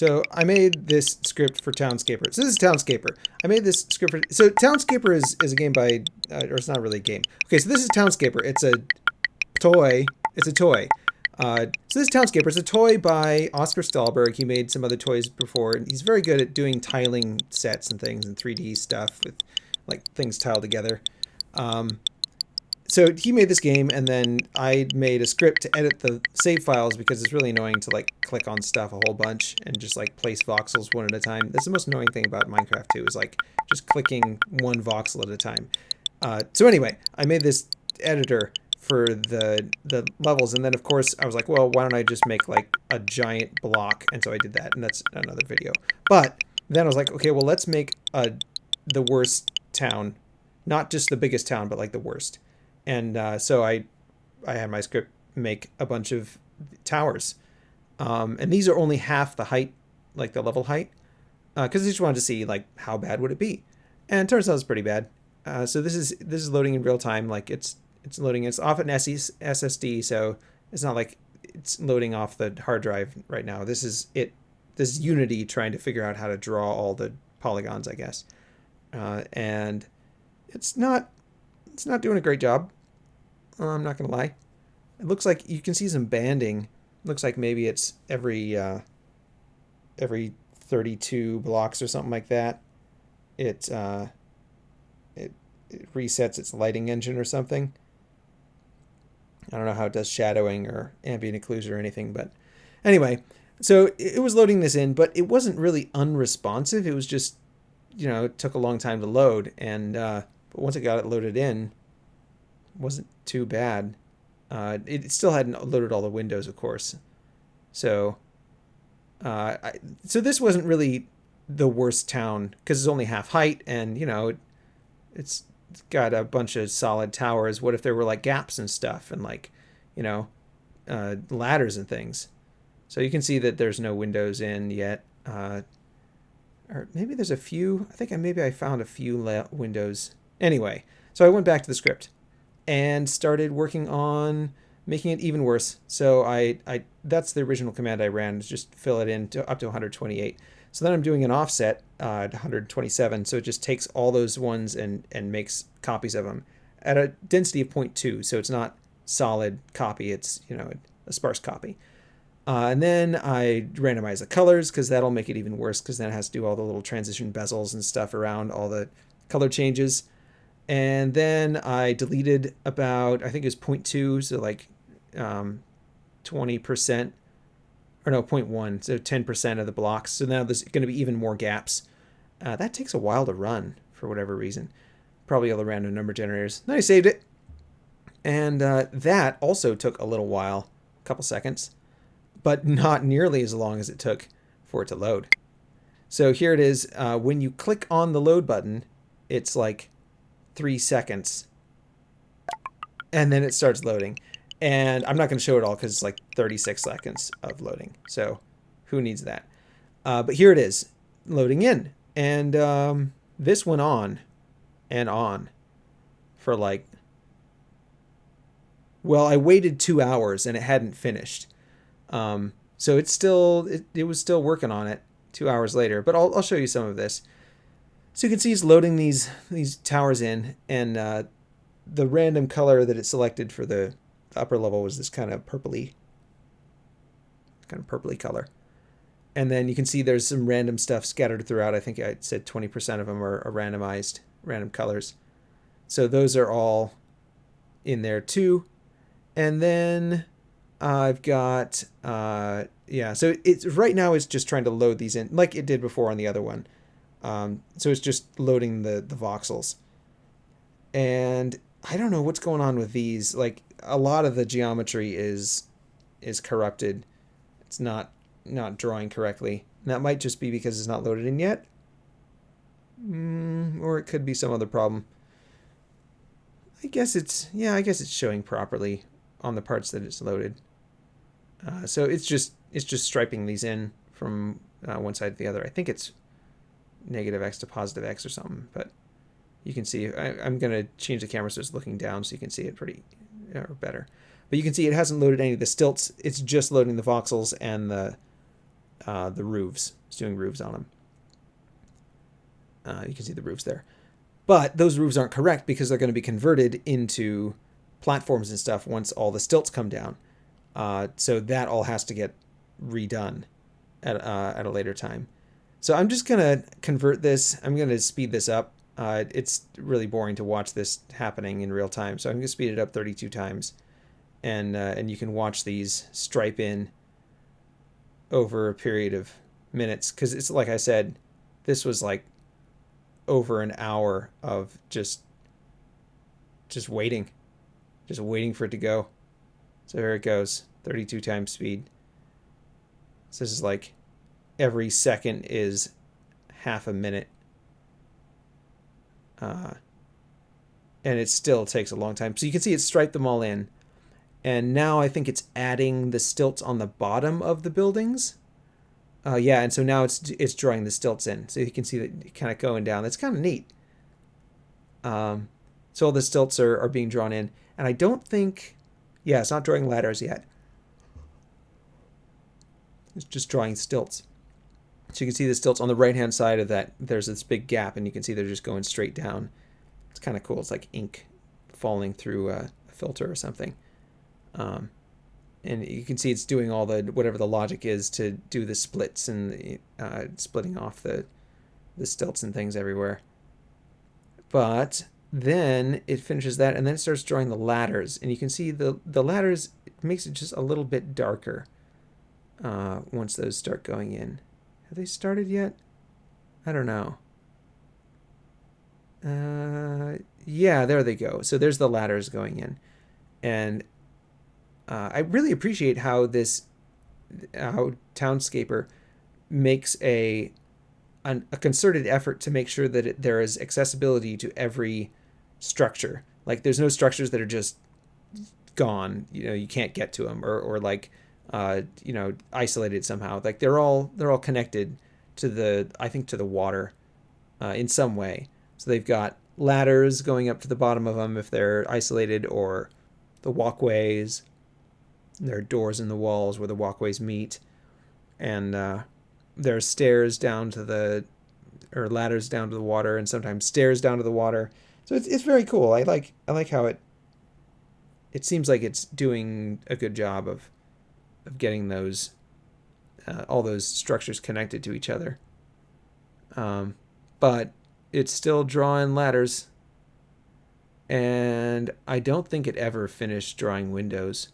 So I made this script for Townscaper. So this is Townscaper. I made this script for, so Townscaper is, is a game by, uh, or it's not really a game. Okay, so this is Townscaper. It's a toy. It's a toy. Uh, so this Townscaper is a toy by Oskar Stålberg. He made some other toys before, and he's very good at doing tiling sets and things and 3D stuff with like things tiled together. Um, so he made this game, and then I made a script to edit the save files because it's really annoying to like click on stuff a whole bunch and just like place voxels one at a time. That's the most annoying thing about Minecraft too, is like just clicking one voxel at a time. Uh, so anyway, I made this editor for the the levels, and then of course I was like, well, why don't I just make like a giant block? And so I did that, and that's another video. But then I was like, okay, well, let's make a the worst town, not just the biggest town, but like the worst and uh, so I I had my script make a bunch of towers, um, and these are only half the height, like the level height, because uh, I just wanted to see like how bad would it be, and it turns out it's pretty bad. Uh, so this is this is loading in real time, like it's it's loading. It's off an SSD, so it's not like it's loading off the hard drive right now. This is it. This is Unity trying to figure out how to draw all the polygons, I guess, uh, and it's not it's not doing a great job. Uh, I'm not going to lie. It looks like you can see some banding. looks like maybe it's every uh, every 32 blocks or something like that. It, uh, it, it resets its lighting engine or something. I don't know how it does shadowing or ambient occlusion or anything, but anyway, so it was loading this in, but it wasn't really unresponsive. It was just, you know, it took a long time to load, and uh, but once it got it loaded in, wasn't too bad. Uh, it still hadn't loaded all the windows, of course. So, uh, I, so this wasn't really the worst town because it's only half height, and you know, it, it's got a bunch of solid towers. What if there were like gaps and stuff, and like, you know, uh, ladders and things? So you can see that there's no windows in yet. Uh, or maybe there's a few. I think I maybe I found a few windows Anyway, so I went back to the script and started working on making it even worse. So I, I that's the original command I ran just fill it in to up to 128. So then I'm doing an offset uh, to 127. So it just takes all those ones and, and makes copies of them at a density of 0.2. So it's not solid copy. It's, you know, a sparse copy. Uh, and then I randomize the colors because that'll make it even worse because then it has to do all the little transition bezels and stuff around all the color changes and then I deleted about I think it was 0.2 so like um, 20% or no 0.1 so 10% of the blocks. So now there's going to be even more gaps. Uh, that takes a while to run for whatever reason. Probably all the random number generators. Then I saved it. And uh, that also took a little while a couple seconds but not nearly as long as it took for it to load. So here it is uh, when you click on the load button it's like three seconds. And then it starts loading. And I'm not going to show it all because it's like 36 seconds of loading. So who needs that? Uh, but here it is, loading in. And um, this went on and on for like, well, I waited two hours and it hadn't finished. Um, so it's still, it, it was still working on it two hours later. But I'll, I'll show you some of this. So you can see it's loading these these towers in, and uh, the random color that it selected for the upper level was this kind of purpley, kind of purpley color. And then you can see there's some random stuff scattered throughout. I think I said 20% of them are, are randomized, random colors. So those are all in there too. And then I've got, uh, yeah, so it's right now it's just trying to load these in like it did before on the other one. Um, so it's just loading the, the voxels. And I don't know what's going on with these. Like a lot of the geometry is is corrupted. It's not not drawing correctly. And that might just be because it's not loaded in yet. Mm, or it could be some other problem. I guess it's, yeah, I guess it's showing properly on the parts that it's loaded. Uh, so it's just, it's just striping these in from uh, one side to the other. I think it's negative x to positive x or something. But you can see, I, am going to change the camera so it's looking down so you can see it pretty or better. But you can see it hasn't loaded any of the stilts. It's just loading the voxels and the uh, the roofs. It's doing roofs on them. Uh, you can see the roofs there. But those roofs aren't correct because they're going to be converted into platforms and stuff once all the stilts come down. Uh, so that all has to get redone at, uh, at a later time. So I'm just going to convert this. I'm going to speed this up. Uh, it's really boring to watch this happening in real time. So I'm going to speed it up 32 times. And, uh, and you can watch these stripe in over a period of minutes. Because it's like I said, this was like over an hour of just just waiting just waiting for it to go so here it goes 32 times speed so this is like every second is half a minute uh, and it still takes a long time so you can see it striped them all in and now I think it's adding the stilts on the bottom of the buildings uh, yeah, and so now it's it's drawing the stilts in, so you can see that kind of going down. That's kind of neat. Um, so all the stilts are, are being drawn in, and I don't think, yeah, it's not drawing ladders yet. It's just drawing stilts. So you can see the stilts on the right hand side of that. There's this big gap, and you can see they're just going straight down. It's kind of cool. It's like ink falling through a, a filter or something. Um, and you can see it's doing all the whatever the logic is to do the splits and the, uh, splitting off the the stilts and things everywhere. But then it finishes that and then it starts drawing the ladders and you can see the the ladders makes it just a little bit darker uh, once those start going in. Have they started yet? I don't know. Uh, yeah, there they go. So there's the ladders going in. And uh, I really appreciate how this how Townscaper makes a an, a concerted effort to make sure that it, there is accessibility to every structure. Like there's no structures that are just gone. You know, you can't get to them or or like uh, you know isolated somehow. Like they're all they're all connected to the I think to the water uh, in some way. So they've got ladders going up to the bottom of them if they're isolated or the walkways there are doors in the walls where the walkways meet, and uh, there are stairs down to the, or ladders down to the water, and sometimes stairs down to the water. So it's it's very cool. I like I like how it. It seems like it's doing a good job of, of getting those, uh, all those structures connected to each other. Um, but it's still drawing ladders. And I don't think it ever finished drawing windows.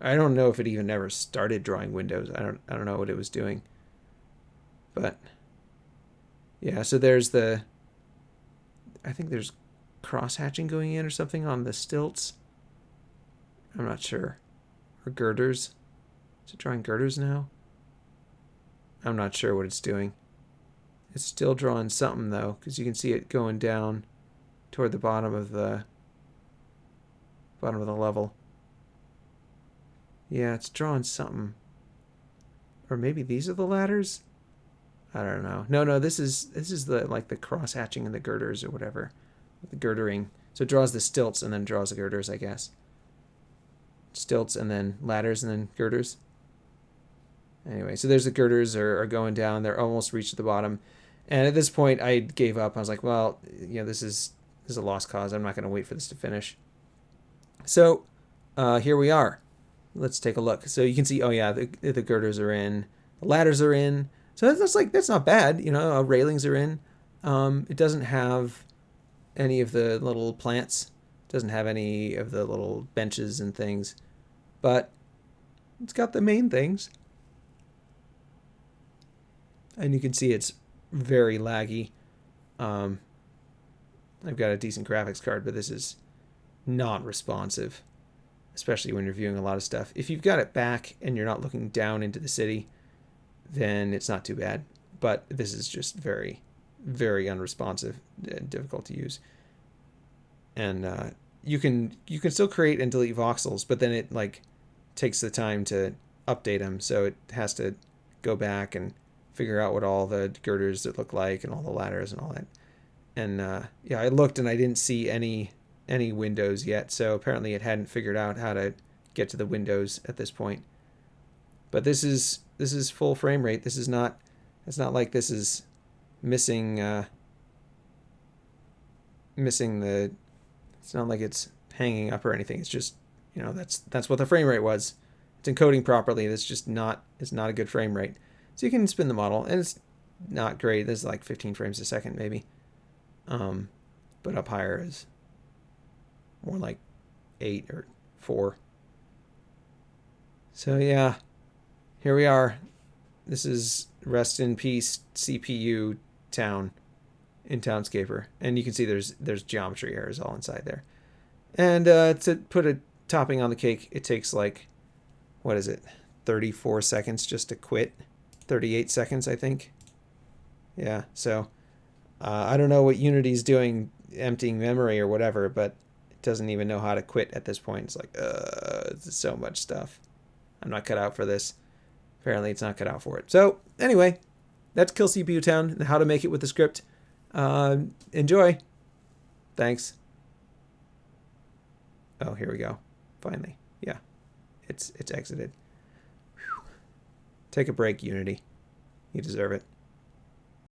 I don't know if it even ever started drawing windows. I don't I don't know what it was doing. But yeah, so there's the I think there's cross hatching going in or something on the stilts. I'm not sure. Or girders. Is it drawing girders now? I'm not sure what it's doing. It's still drawing something though, because you can see it going down toward the bottom of the bottom of the level. Yeah, it's drawing something. Or maybe these are the ladders? I don't know. No, no, this is this is the like the cross hatching and the girders or whatever. The girdering. So it draws the stilts and then draws the girders, I guess. Stilts and then ladders and then girders. Anyway, so there's the girders are, are going down. They're almost reached the bottom. And at this point I gave up. I was like, well, you know, this is this is a lost cause. I'm not going to wait for this to finish. So uh, here we are let's take a look. So you can see, oh yeah, the, the girders are in, the ladders are in. So that's, that's like, that's not bad. You know, uh, railings are in. Um, it doesn't have any of the little plants. It doesn't have any of the little benches and things, but it's got the main things. And you can see it's very laggy. Um, I've got a decent graphics card, but this is not responsive especially when you're viewing a lot of stuff. If you've got it back and you're not looking down into the city, then it's not too bad. But this is just very, very unresponsive and difficult to use. And uh, you can you can still create and delete voxels, but then it like takes the time to update them, so it has to go back and figure out what all the girders that look like and all the ladders and all that. And uh, yeah, I looked and I didn't see any any windows yet, so apparently it hadn't figured out how to get to the windows at this point. But this is this is full frame rate. This is not. It's not like this is missing. Uh, missing the. It's not like it's hanging up or anything. It's just you know that's that's what the frame rate was. It's encoding properly. That's just not. It's not a good frame rate. So you can spin the model, and it's not great. This is like 15 frames a second maybe. Um, but up higher is more like eight or four. So yeah, here we are. This is rest in peace CPU town in Townscaper, and you can see there's there's geometry errors all inside there. And uh, to put a topping on the cake, it takes like what is it, 34 seconds just to quit, 38 seconds I think. Yeah, so uh, I don't know what Unity's doing, emptying memory or whatever, but it doesn't even know how to quit at this point. It's like, uh, so much stuff. I'm not cut out for this. Apparently, it's not cut out for it. So, anyway, that's Kill CPU Town and how to make it with the script. Uh, enjoy. Thanks. Oh, here we go. Finally. Yeah. It's it's exited. Take a break, Unity. You deserve it.